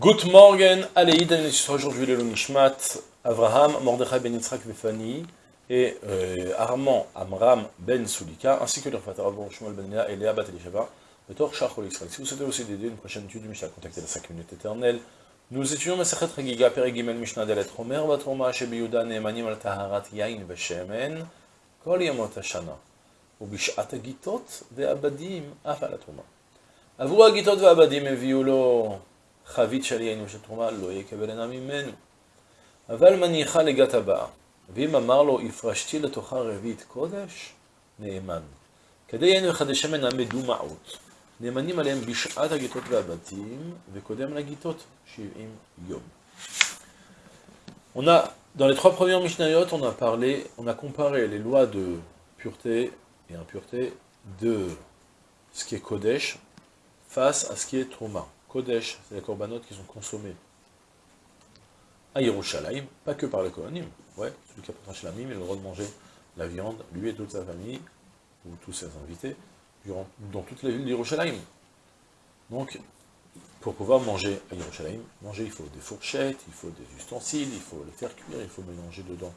Good morning, allez, aujourd'hui le Nishmat, Avraham, Mordechai ben Yitzhak Vefani, et euh, Armand Amram ben Sulika, ainsi que leur frère Rabon Shmuel ben Léa et Léa bat Elisheva, Betor Shachol Israël. Si vous souhaitez aussi d'aider une prochaine étude du Mishnah, contactez la 5 minutes éternelle. Nous étudions Masachet Regiga, Perigimel Mishnah Delet Romer, Batroma, Shebiyuda, Neemanim al Taharat Yain Veshemen, Kol Yamot Hashana, ובשעת הגיטות והבדים אף על התרומה. עבור הגיטות והבדים הביאו לו חבית של יין ושל תרומה, לא יקבל אינה ממנו. אבל מניחה לגת הבאה, ואם אמר לו, הפרשתי לתוכה רביעית קודש, נאמן. כדי יין וחדי שמן המדומעות, נאמנים עליהם בשעת הגיטות והבתים, וקודם לגיטות שבעים יום. On a, dans les trois premières Mishnayot, on a parlé, on a comparé les lois de pureté et impureté de ce qui est Kodesh face à ce qui est Trouma. Kodesh, c'est les corbanotes qui sont consommés à Yerushalayim, pas que par les Kohanim. Ouais, celui qui apporte un il a le droit de manger la viande, lui et toute sa famille, ou tous ses invités, dans toute la ville d'Yerushalayim. Donc, pour pouvoir manger à Yerushalayim, manger, il faut des fourchettes, il faut des ustensiles, il faut les faire cuire, il faut mélanger dedans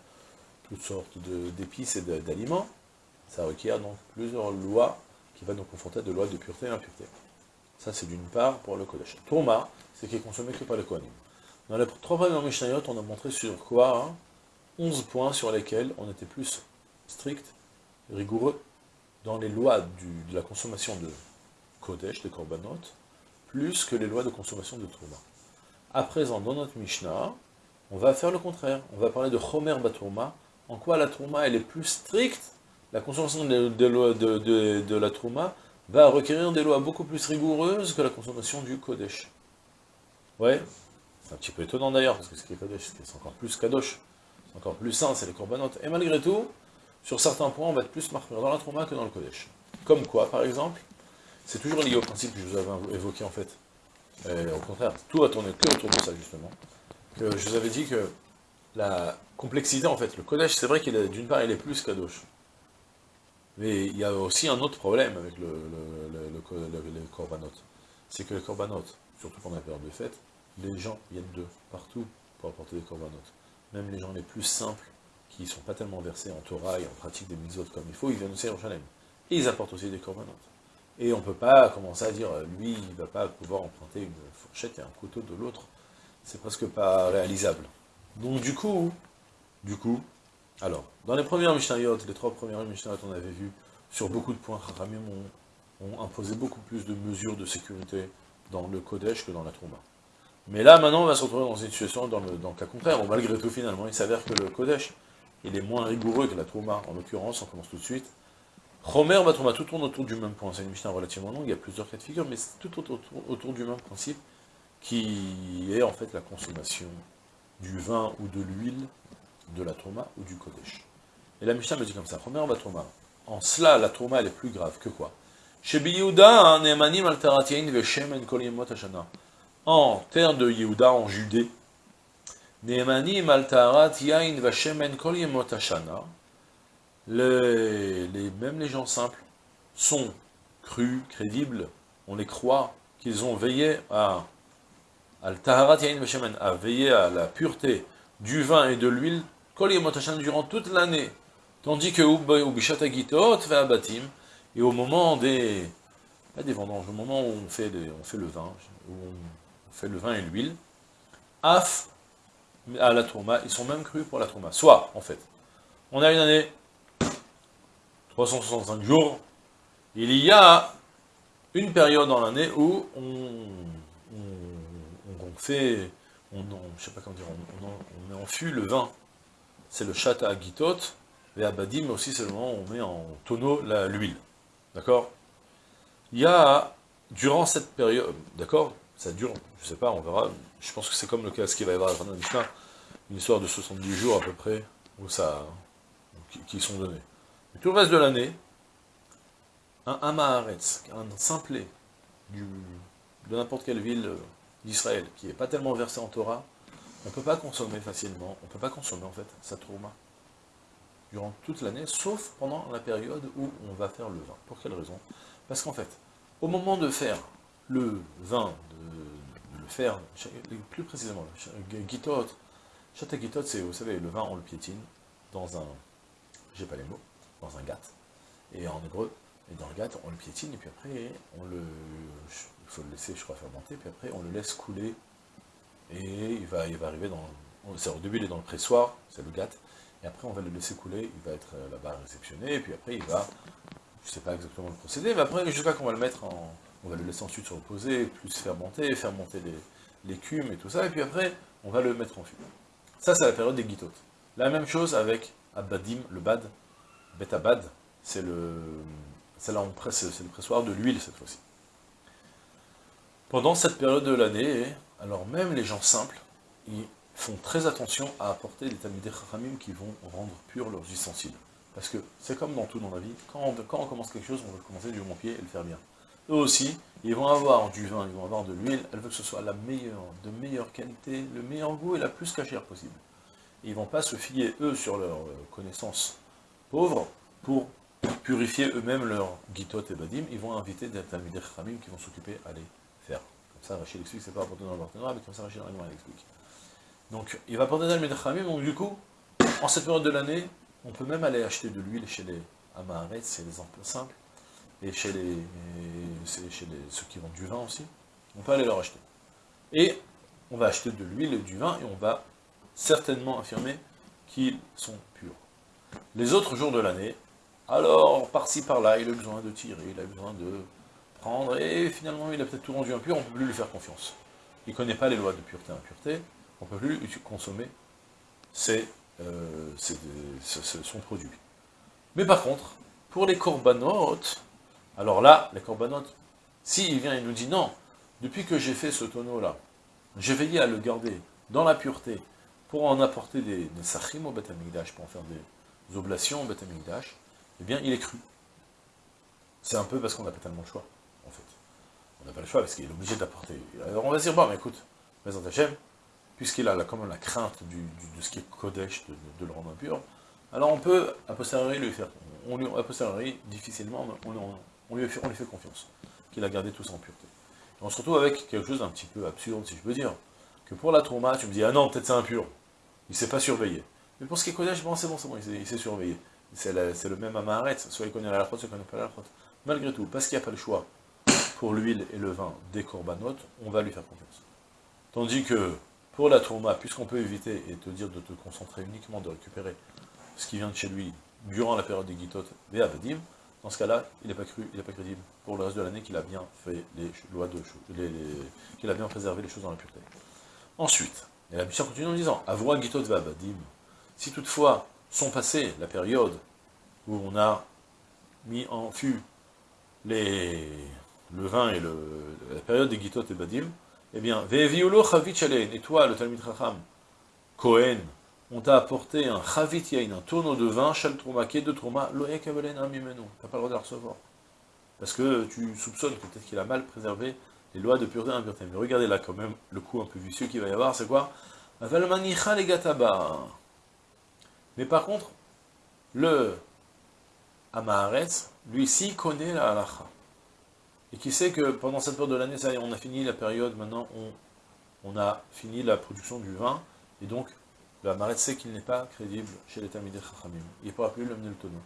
toutes sortes d'épices et d'aliments. Ça requiert donc plusieurs lois qui vont nous confronter à des lois de pureté et d'impureté. Ça, c'est d'une part pour le Kodesh. Tourma, c'est qui est consommé que par les Kohanim. Dans les trois premières Mishnayot, on a montré sur quoi 11 hein, points sur lesquels on était plus strict, rigoureux, dans les lois de la consommation de Kodesh, de Korbanot, plus que les lois de consommation de Tourma. À présent, dans notre Mishnah, on va faire le contraire. On va parler de Chomer Batourma, en quoi la Tourma, elle est plus stricte, la consommation de, de, de la Tourma, va requérir des lois beaucoup plus rigoureuses que la consommation du Kodesh. Ouais, c'est un petit peu étonnant d'ailleurs, parce que ce qui est Kodesh, c'est encore plus Kadosh, c'est encore plus sain, c'est les corbanotes. Et malgré tout, sur certains points, on va être plus marqué dans la Trouma que dans le Kodesh. Comme quoi, par exemple, c'est toujours lié au principe que je vous avais évoqué en fait. Et au contraire, tout va tourner que autour de ça justement. Que je vous avais dit que la complexité en fait, le Kodesh, c'est vrai qu'il est d'une part il est plus Kadosh. Mais il y a aussi un autre problème avec le, corbanotes. C'est que les corbanotes, surtout pendant la période de fête, les gens viennent de partout pour apporter des corbanotes. Même les gens les plus simples, qui ne sont pas tellement versés en Torah et en pratique des mitzvot comme il faut, ils viennent aussi à Yerushalayim. Et ils apportent aussi des corbanotes. Et on ne peut pas commencer à dire, lui, il ne va pas pouvoir emprunter une fourchette et un couteau de l'autre. C'est presque pas réalisable. Donc du coup, du coup, alors, dans les premières Mishnayot, les trois premières Mishnayot, on avait vu, sur beaucoup de points, Khamim ont, imposé beaucoup plus de mesures de sécurité dans le Kodesh que dans la Trouma. Mais là, maintenant, on va se retrouver dans une situation, dans le, cas contraire, où malgré tout, finalement, il s'avère que le Kodesh, il est moins rigoureux que la Trouma. En l'occurrence, on commence tout de suite. Romer va Trouma, tout tourne autour du même point. C'est une Mishnah relativement longue, il y a plusieurs cas de figure, mais c'est tout autour, autour du même principe, qui est en fait la consommation du vin ou de l'huile de la trauma ou du Kodesh. Et la Mishnah me dit comme ça, première trauma. En cela, la trauma, elle est plus grave que quoi? Yehuda, En terre de Yehuda, en Judée, les, même les gens simples sont crus, crédibles, on les croit, qu'ils ont veillé à à la pureté du vin et de l'huile durant toute l'année. Tandis que et au moment des, des vendanges, au moment où on fait, on fait le vin, où on fait le vin et l'huile, af à la tourma, ils sont même crus pour la tourma. Soit, en fait, on a une année, 365 jours, il y a une période dans l'année où on, fait, on, je sais pas comment dire, on, met en fût le vin c'est le chata agitot, et abadim, mais aussi c'est le moment où on met en tonneau l'huile. D'accord? Il y a, durant cette période, d'accord? Ça dure, je sais pas, on verra, je pense que c'est comme le cas, ce qu'il va y avoir à la fin de la Mishnah, une histoire de 70 jours à peu près, où ça, qui, sont donnés. Mais tout le reste de l'année, un Amaharetz, un simplet de n'importe quelle ville d'Israël, qui n'est pas tellement versé en Torah, on ne peut pas consommer facilement, on ne peut pas consommer en fait sa trauma durant toute l'année, sauf pendant la période où on va faire le vin. Pour quelle raison? Parce qu'en fait, au moment de faire le vin, de, le fer, plus précisément, gitot, chata gitot, c'est, vous savez, le vin, on le piétine dans un, j'ai pas les mots, dans un gâte, et en hébreu, et dans le gâte, on le piétine, et puis après, on le, il faut le laisser, je crois, fermenter, puis après, on le laisse couler, et il va, il va arriver dans, au début, il est dans le pressoir, c'est le gâte, et après, on va le laisser couler, il va être euh, là-bas réceptionné, et puis après, il va, je sais pas exactement le procédé, mais après, jusqu'à qu'on va le mettre en, on va le laisser ensuite se reposer, plus fermenter, faire monter l'écume et tout ça, et puis après, on va le mettre en fût. Ça, c'est la période des guitotes. La même chose avec Abadim, le bad, Betabad, c'est le, c'est là c'est le pressoir de l'huile cette fois-ci. Pendant cette période de l'année, alors même les gens simples, ils font très attention à apporter des Talmudei Chachamim qui vont rendre purs leurs ustensiles. Parce que c'est comme dans tout dans la vie, quand on, commence quelque chose, on veut commencer du bon pied et le faire bien. Eux aussi, ils vont avoir du vin, ils vont avoir de l'huile, elle veut que ce soit la meilleure, de meilleure qualité, le meilleur goût et la plus cachère possible. ils ne vont pas se fier, eux, sur leurs euh, connaissances pauvres, pour purifier eux-mêmes leur guitot et badim, ils vont inviter des talmidei khamim qui vont s'occuper à les. Comme ça, Rachid explique, c'est pas apporté dans le partenariat, mais comme ça, Rachid explique. Donc, il va apporter des talmidei khamim, donc du coup, en cette période de l'année, on peut même aller acheter de l'huile chez les Amaharet, c'est des emplois simples, et chez, les, chez les, ceux qui vendent du vin aussi, on peut aller leur acheter. Et on va acheter de l'huile et du vin, et on va certainement affirmer qu'ils sont purs. Les autres jours de l'année, alors par-ci par-là, il a besoin de tirer, il a besoin de et finalement il a peut-être tout rendu impur, on ne peut plus lui faire confiance. Il ne connaît pas les lois de pureté et impureté, on ne peut plus consommer euh, son produit. Mais par contre, pour les corbanotes, alors là, les corbanotes, s'il vient et nous dit non, depuis que j'ai fait ce tonneau-là, j'ai veillé à le garder dans la pureté, pour en apporter des, des sachim au Beth pour en faire des oblations au Beth eh bien, il est cru. C'est un peu parce qu'on n'a pas tellement le choix, n'a pas le choix parce qu'il est obligé d'apporter. Alors on va dire, bon, mais écoute, Maison Hachem, puisqu'il a quand même la crainte de ce qui est Kodesh, de, le rendre impur, alors on peut, a posteriori, lui faire, on lui, a posteriori, difficilement, on, lui fait, confiance, qu'il a gardé tout ça en pureté. on se retrouve avec quelque chose d'un petit peu absurde, si je peux dire, que pour la trauma, tu me dis, ah non, peut-être c'est impur, il ne s'est pas surveillé. Mais pour ce qui est Kodesh, bon, c'est bon, c'est bon, il s'est surveillé. C'est le même Amaharet, soit il connaît la soit il ne connaît pas la. Malgré tout, parce qu'il n'y a pas le choix pour l'huile et le vin des corbanotes, on va lui faire confiance. Tandis que pour la trauma, puisqu'on peut éviter et te dire de te concentrer uniquement de récupérer ce qui vient de chez lui durant la période des guitotes des abadim, dans ce cas-là, il n'est pas cru, il n'est pas crédible pour le reste de l'année qu'il a bien fait les lois de les, qu'il a bien préservé les choses dans la pureté. Ensuite, et la mission continue en disant, Avroa guitot abadim, si toutefois sont passées la période où on a mis en fût les, le vin et la période des guitot et badim, eh bien, Ve'eviulo chavit et toi, le Talmud Chacham, Cohen, on t'a apporté un chavit yain, un tonneau de vin, shal trouma, de trouma, loé kavelen amimenu, t'as pas le droit de recevoir. Parce que tu soupçonnes peut-être qu'il a mal préservé les lois de pureté et impureté. Mais regardez là quand même, le coup un peu vicieux qu'il va y avoir, c'est quoi? Mais par contre, le Amaharetz, lui, s'il connaît la halacha, et qui sait que pendant cette période de l'année, ça y est, on a fini la période, maintenant on, a fini la production du vin, et donc le Hamaretz sait qu'il n'est pas crédible chez les Talmidei Chachamim. Il ne pourra plus lui amener le tonneau.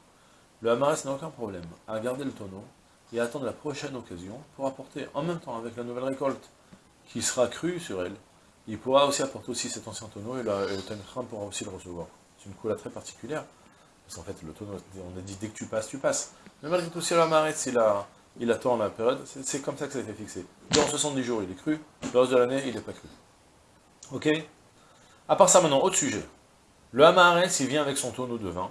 Le Hamaretz n'a aucun problème à garder le tonneau et à attendre la prochaine occasion pour apporter en même temps avec la nouvelle récolte qui sera crue sur elle. Il pourra aussi apporter aussi cet ancien tonneau et, le Talmidei pourra aussi le recevoir. C'est une couleur très particulière. Parce qu'en fait, le tonneau, on a dit dès que tu passes, tu passes. Mais malgré tout, si le Hamaretz, il, il attend la période, c'est comme ça que ça a été fixé. Dans 70 jours, il est cru. Le de l'année, il n'est pas cru. Ok? À part ça, maintenant, autre sujet. Le Hamaharetz, il vient avec son tonneau de vin,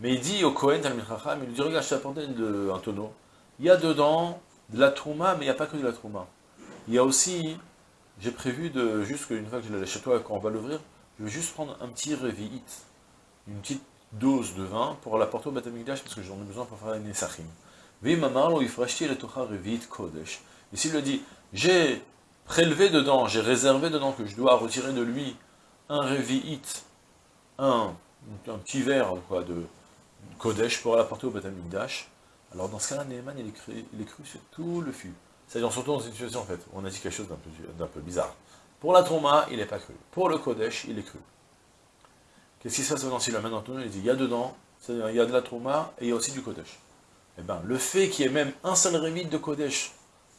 mais il dit au Kohen, il lui dit, regarde, je t'ai apporté un tonneau. Il y a dedans de la trouma, mais il n'y a pas que de la trouma. Il y a aussi, j'ai prévu de, juste qu'une fois que je l'ai chez toi, quand on va l'ouvrir, je vais juste prendre un petit revi'it, une petite dose de vin pour l'apporter au Batamikdash, parce que j'en ai besoin pour faire une Et s'il le dit, j'ai prélevé dedans, j'ai réservé dedans que je dois retirer de lui un Revi'it, un, petit verre de Kodesh pour l'apporter au Batamikdash, alors dans ce cas-là, il est, cru, sur tout le fût. C'est-à-dire, surtout dans une situation, en fait, on a dit quelque chose d'un peu, bizarre. Pour la Trouma, il n'est pas cru. Pour le Kodesh, il est cru. Qu'est-ce qui se passe maintenant? S'il amène dans le Il dit, il y a dedans, c'est-à-dire, il y a de la Trouma, et il y a aussi du Kodesh. Eh bien, le fait qu'il y ait même un seul révite de Kodesh,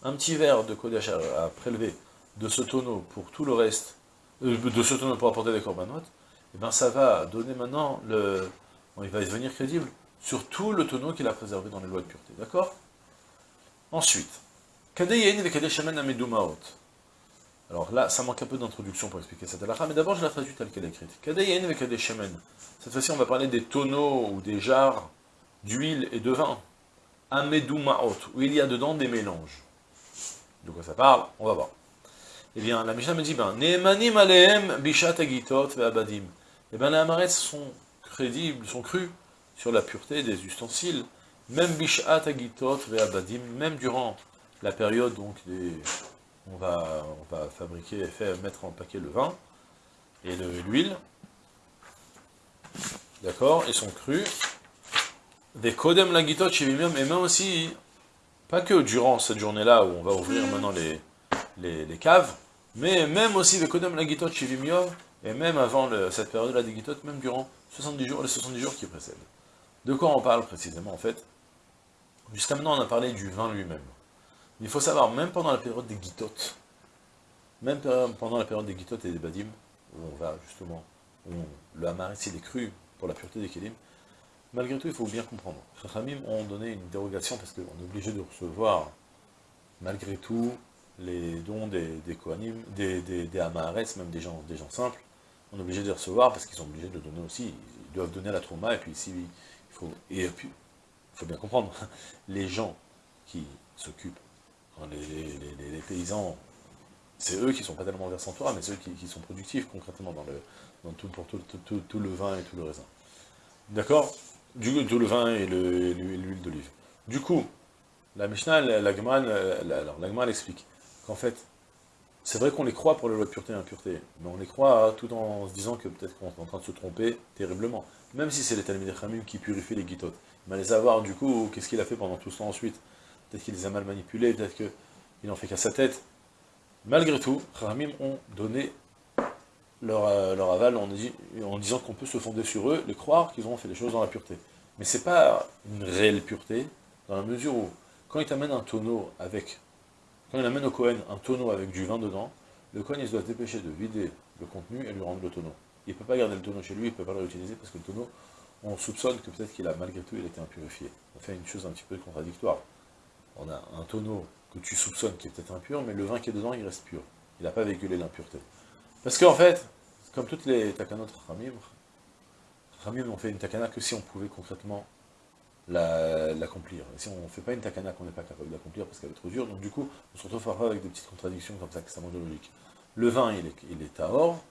un petit verre de Kodesh à, prélever de ce tonneau pour tout le reste, euh, de ce tonneau pour apporter des corbanotes, eh bien, ça va donner maintenant le... il va devenir crédible sur tout le tonneau qu'il a préservé dans les lois de pureté. D'accord? Ensuite, alors là, ça manque un peu d'introduction pour expliquer cette halakha, mais d'abord je la traduis telle qu'elle est écrite. Cette fois-ci, on va parler des tonneaux ou des jarres d'huile et de vin. Où il y a dedans des mélanges. De quoi ça parle On va voir. Eh bien, la Mishnah me dit, ben, bishat agitot ve'abadim. Eh bien, les Amarets sont crédibles, sont crus sur la pureté des ustensiles, même bishat agitot ve'abadim, même durant la période donc. On va, fabriquer, faire, mettre en paquet le vin et l'huile. D'accord? Ils sont crus des Kodem Lagitot chez et même aussi, pas que durant cette journée-là où on va ouvrir maintenant les, les, caves, mais même aussi des Kodem Lagitot chez et même avant cette période-là des Gitot, même durant 70 jours, les 70 jours qui précèdent. De quoi on parle précisément en fait? Jusqu'à maintenant on a parlé du vin lui-même. Il faut savoir, même pendant la période des Gitot, même pendant la période des Gitot et des Badim, où on va justement, où le Hamaris il est cru pour la pureté des Kélim, Malgré tout, il faut bien comprendre. Les familles ont donné une dérogation parce qu'on est obligé de recevoir, malgré tout, les dons des, des des, des, des même des gens, simples. On est obligé de les recevoir parce qu'ils sont obligés de donner aussi. Ils doivent donner à la trauma et puis ici, il faut, il faut bien comprendre, les gens qui s'occupent, les, paysans, c'est eux qui sont pas tellement versants Torah, mais ceux qui, sont productifs concrètement dans tout le vin et tout le raisin. D'accord? Du, le vin et l'huile d'olive. Du coup, la Mishnah, la, la, explique qu'en fait, c'est vrai qu'on les croit pour les lois de pureté et impureté, mais on les croit tout en se disant que peut-être qu'on est en train de se tromper terriblement. Même si c'est les Talmud qui purifient les guitotes. Mais les avoir, du coup, qu'est-ce qu'il a fait pendant tout ce temps ensuite? Peut-être qu'il les a mal manipulés, peut-être qu'il n'en fait qu'à sa tête. Malgré tout, Khamim ont donné euh, leur, aval en, disant qu'on peut se fonder sur eux, les croire qu'ils ont fait les choses dans la pureté. Mais c'est pas une réelle pureté, dans la mesure où, quand il t'amène un tonneau avec, quand il amène au Cohen un tonneau avec du vin dedans, le Cohen il se doit dépêcher de vider le contenu et lui rendre le tonneau. Il ne peut pas garder le tonneau chez lui, il ne peut pas le réutiliser parce que le tonneau, on soupçonne que peut-être qu'il a malgré tout il a été impurifié. On fait une chose un petit peu contradictoire. On a un tonneau que tu soupçonnes qui est peut-être impur, mais le vin qui est dedans, il reste pur. Il n'a pas véhiculé l'impureté. Parce qu'en fait, comme toutes les takanot Ramim, Ramim ont fait une takana que si on pouvait concrètement l'accomplir. Si on ne fait pas une takana qu'on n'est pas capable d'accomplir parce qu'elle est trop dure, donc du coup, on se retrouve avec des petites contradictions comme ça, extrêmement logique. Le vin, il est, il est tahor,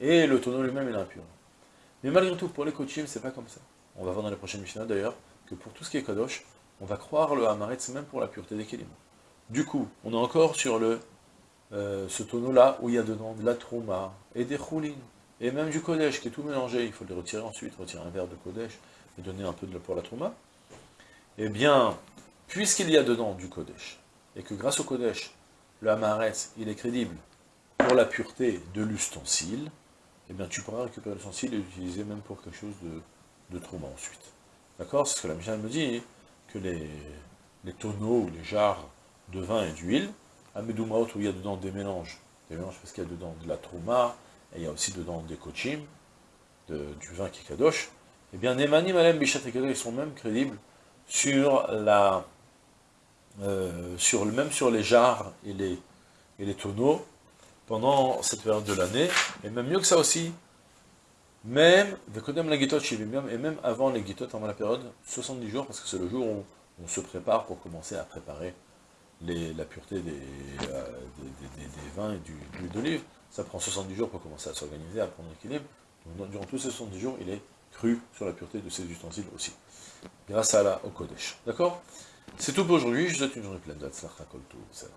et le tonneau lui-même, il est impur. Mais malgré tout, pour les ce c'est pas comme ça. On va voir dans les prochaines Mishnah d'ailleurs, que pour tout ce qui est Kadosh, on va croire le Hamaretz même pour la pureté des Kélim. Du coup, on est encore sur le euh, ce tonneau-là, où il y a dedans de la trouma, et des choulines, et même du Kodesh, qui est tout mélangé, il faut les retirer ensuite, retirer un verre de Kodesh, et donner un peu de pour la trouma, eh bien, puisqu'il y a dedans du Kodesh, et que grâce au Kodesh, le Hamaretz, il est crédible pour la pureté de l'ustensile, eh bien, tu pourras récupérer l'ustensile et l'utiliser même pour quelque chose de, de ensuite. D'accord? C'est ce que la Michel me dit, que les, les tonneaux les jarres de vin et d'huile, Amedoumaot, où il y a dedans des mélanges, des mélanges parce qu'il y a dedans de la trouma, et il y a aussi dedans des kochim, du vin qui kadosh, eh bien, Nemanim Alem Bishat ils sont même crédibles sur la, euh, sur, même sur les jarres et les, et les tonneaux, pendant cette période de l'année, et même mieux que ça aussi, même, et même avant les guitot, avant la période, 70 jours, parce que c'est le jour où on se prépare pour commencer à préparer la pureté des, euh, des, vins et du, de l'huile d'olive, ça prend 70 jours pour commencer à s'organiser, à prendre l'équilibre. Donc durant tous ces 70 jours, il est cru sur la pureté de ces ustensiles aussi. Grâce à la au. D'accord? C'est tout pour aujourd'hui, je vous souhaite une journée pleine de Salam.